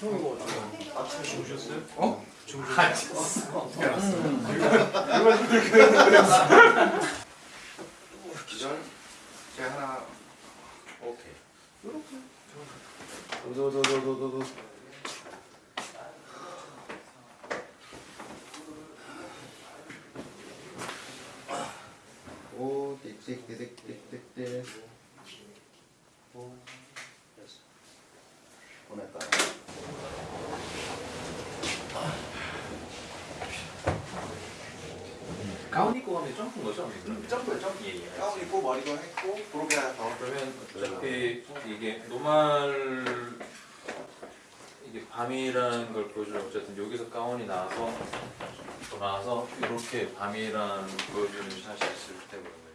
형이고 지금 아침에 주무셨어요? 어? 주무셨어요? 어떻게 알았어? 기절. 제가 하나. 오케이. 도도도도도도 오, 띡띡띡띡띡띡. 오. 보냈다. 가운 입고 가면 점프인 거죠? 점프, 점프. 예, 예. 가운 입고 머리도 했고, 그렇게 더. 그러면 어차피 이게 노말 이게 밤이라는 걸 보여주면 어쨌든 여기서 가운이 나와서 또 나와서 이렇게 밤이라는 걸 보여주는 샷이 있을 때거든요.